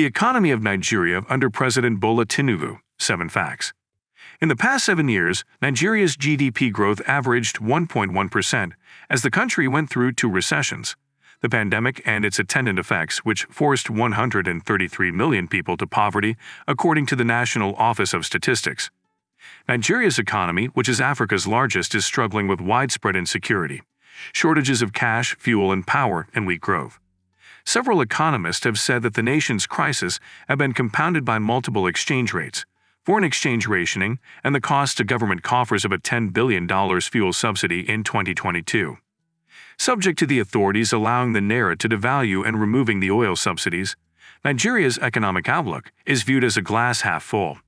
The economy of Nigeria under President Bola Tinubu. 7 facts. In the past seven years, Nigeria's GDP growth averaged 1.1% as the country went through two recessions the pandemic and its attendant effects, which forced 133 million people to poverty, according to the National Office of Statistics. Nigeria's economy, which is Africa's largest, is struggling with widespread insecurity, shortages of cash, fuel, and power, and weak growth. Several economists have said that the nation's crisis have been compounded by multiple exchange rates, foreign exchange rationing, and the cost to government coffers of a $10 billion fuel subsidy in 2022. Subject to the authorities allowing the Naira to devalue and removing the oil subsidies, Nigeria's economic outlook is viewed as a glass half full.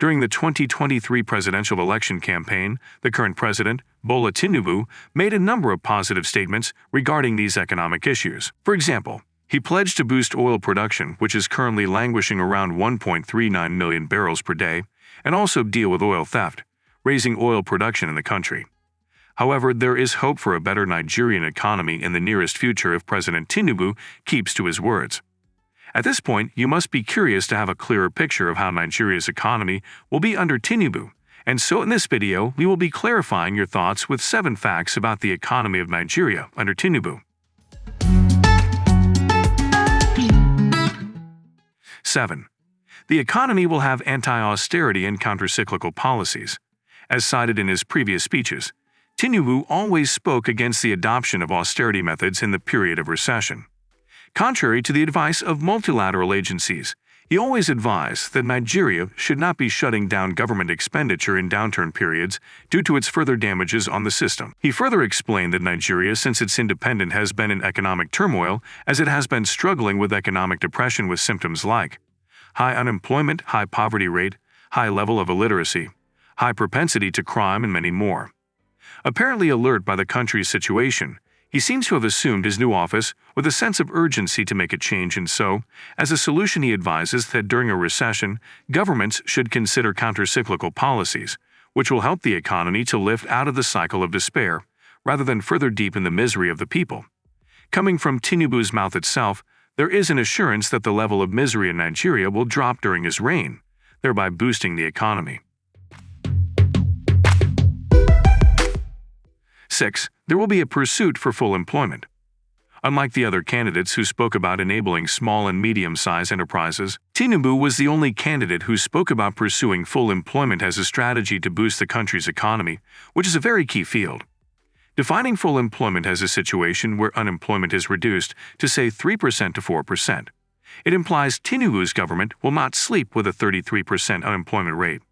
During the 2023 presidential election campaign, the current president, Bola Tinubu, made a number of positive statements regarding these economic issues. For example, he pledged to boost oil production, which is currently languishing around 1.39 million barrels per day, and also deal with oil theft, raising oil production in the country. However, there is hope for a better Nigerian economy in the nearest future if President Tinubu keeps to his words. At this point, you must be curious to have a clearer picture of how Nigeria's economy will be under Tinubu, and so in this video, we will be clarifying your thoughts with 7 facts about the economy of Nigeria under Tinubu. 7. The economy will have anti-austerity and countercyclical policies. As cited in his previous speeches, Tinubu always spoke against the adoption of austerity methods in the period of recession. Contrary to the advice of multilateral agencies, he always advised that Nigeria should not be shutting down government expenditure in downturn periods due to its further damages on the system. He further explained that Nigeria, since its independence, has been in economic turmoil as it has been struggling with economic depression with symptoms like high unemployment, high poverty rate, high level of illiteracy, high propensity to crime, and many more. Apparently alert by the country's situation, he seems to have assumed his new office with a sense of urgency to make a change and so, as a solution he advises that during a recession, governments should consider countercyclical policies, which will help the economy to lift out of the cycle of despair, rather than further deepen the misery of the people. Coming from Tinubu's mouth itself, there is an assurance that the level of misery in Nigeria will drop during his reign, thereby boosting the economy. 6. There will be a pursuit for full employment. Unlike the other candidates who spoke about enabling small and medium-sized enterprises, Tinubu was the only candidate who spoke about pursuing full employment as a strategy to boost the country's economy, which is a very key field. Defining full employment as a situation where unemployment is reduced to say 3% to 4%. It implies Tinubu's government will not sleep with a 33% unemployment rate.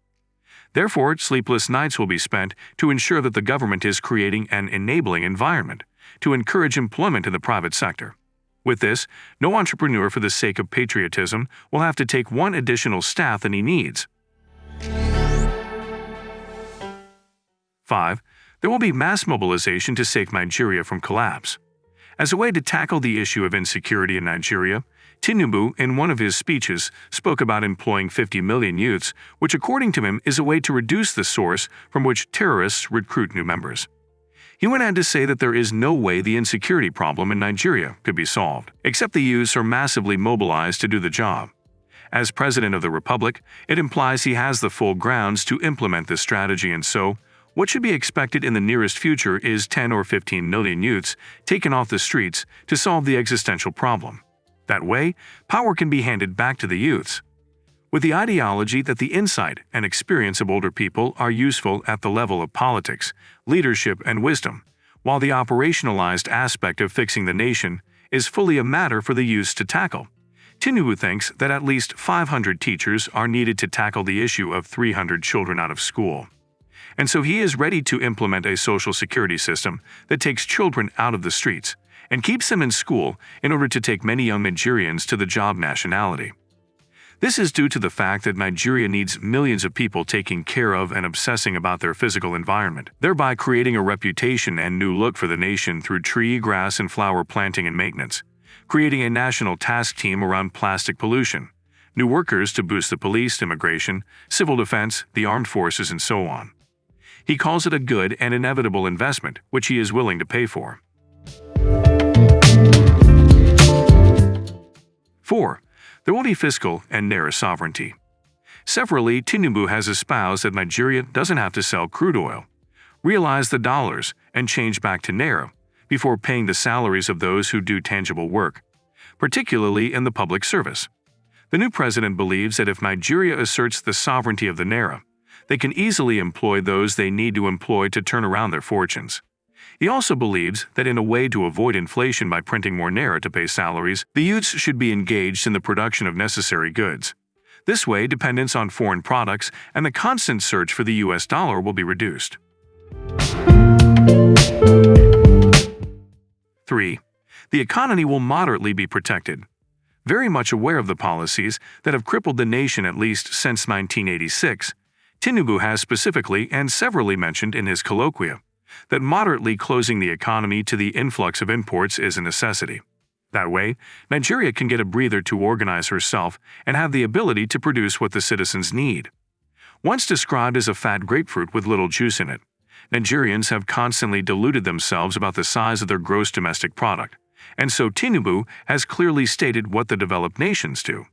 Therefore, sleepless nights will be spent to ensure that the government is creating an enabling environment to encourage employment in the private sector. With this, no entrepreneur for the sake of patriotism will have to take one additional staff than he needs. 5. There will be mass mobilization to save Nigeria from collapse. As a way to tackle the issue of insecurity in Nigeria, Tinubu, in one of his speeches, spoke about employing 50 million youths, which according to him is a way to reduce the source from which terrorists recruit new members. He went on to say that there is no way the insecurity problem in Nigeria could be solved, except the youths are massively mobilized to do the job. As President of the Republic, it implies he has the full grounds to implement this strategy and so, what should be expected in the nearest future is 10 or 15 million youths taken off the streets to solve the existential problem. That way, power can be handed back to the youths. With the ideology that the insight and experience of older people are useful at the level of politics, leadership, and wisdom, while the operationalized aspect of fixing the nation is fully a matter for the youths to tackle. Tinubu thinks that at least 500 teachers are needed to tackle the issue of 300 children out of school. And so he is ready to implement a social security system that takes children out of the streets and keeps them in school in order to take many young Nigerians to the job nationality. This is due to the fact that Nigeria needs millions of people taking care of and obsessing about their physical environment, thereby creating a reputation and new look for the nation through tree, grass, and flower planting and maintenance, creating a national task team around plastic pollution, new workers to boost the police, immigration, civil defense, the armed forces, and so on. He calls it a good and inevitable investment, which he is willing to pay for. 4. there will be fiscal and Naira sovereignty. Severally, Tinubu has espoused that Nigeria doesn't have to sell crude oil, realize the dollars, and change back to Naira before paying the salaries of those who do tangible work, particularly in the public service. The new president believes that if Nigeria asserts the sovereignty of the Naira, they can easily employ those they need to employ to turn around their fortunes. He also believes that in a way to avoid inflation by printing more Naira to pay salaries, the youths should be engaged in the production of necessary goods. This way, dependence on foreign products and the constant search for the US dollar will be reduced. 3. The economy will moderately be protected. Very much aware of the policies that have crippled the nation at least since 1986, Tinubu has specifically and severally mentioned in his colloquia that moderately closing the economy to the influx of imports is a necessity. That way, Nigeria can get a breather to organize herself and have the ability to produce what the citizens need. Once described as a fat grapefruit with little juice in it, Nigerians have constantly deluded themselves about the size of their gross domestic product, and so Tinubu has clearly stated what the developed nations do.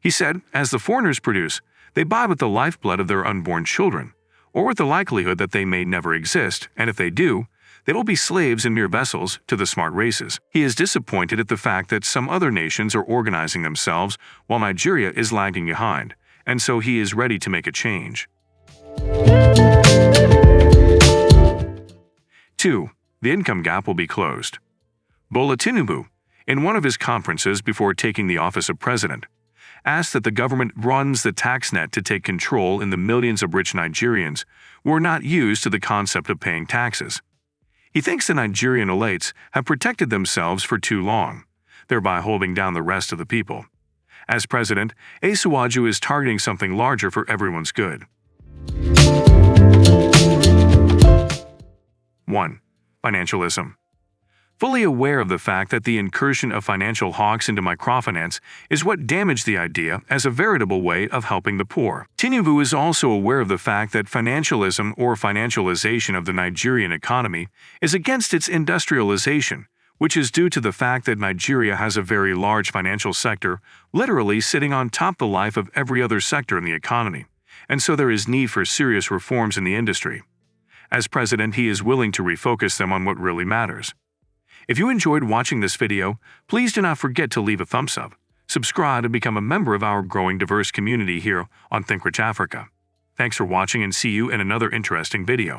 He said, as the foreigners produce, they buy with the lifeblood of their unborn children, or with the likelihood that they may never exist, and if they do, they will be slaves and mere vessels to the smart races. He is disappointed at the fact that some other nations are organizing themselves while Nigeria is lagging behind, and so he is ready to make a change. 2. The income gap will be closed. Bola Tinubu, in one of his conferences before taking the office of president, asked that the government runs the tax net to take control in the millions of rich Nigerians who are not used to the concept of paying taxes. He thinks the Nigerian elites have protected themselves for too long, thereby holding down the rest of the people. As president, Asiwaju is targeting something larger for everyone's good. 1. Financialism fully aware of the fact that the incursion of financial hawks into microfinance is what damaged the idea as a veritable way of helping the poor. Tinubu is also aware of the fact that financialism or financialization of the Nigerian economy is against its industrialization, which is due to the fact that Nigeria has a very large financial sector, literally sitting on top the life of every other sector in the economy, and so there is need for serious reforms in the industry. As president, he is willing to refocus them on what really matters. If you enjoyed watching this video, please do not forget to leave a thumbs up, subscribe and become a member of our growing diverse community here on ThinkRich Africa. Thanks for watching and see you in another interesting video.